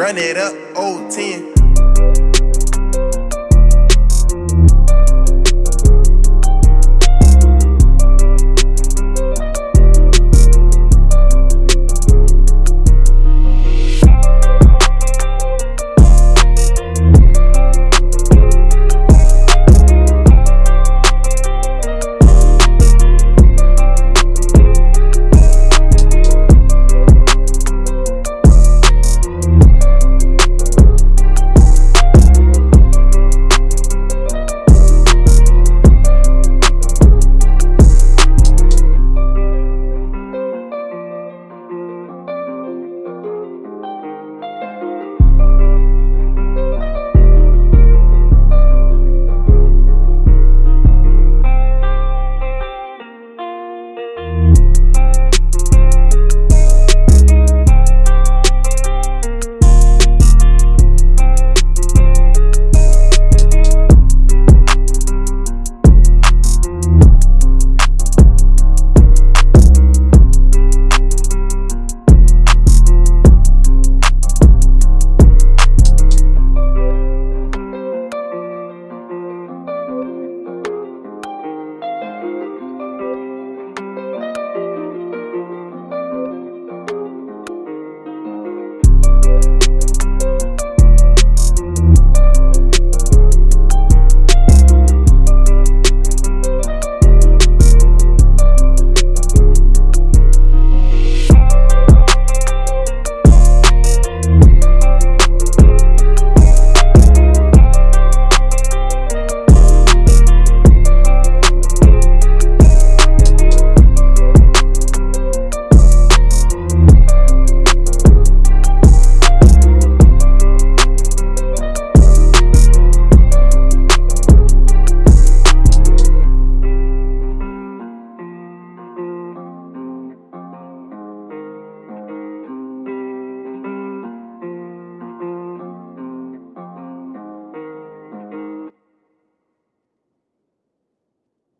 Run it up, old 10.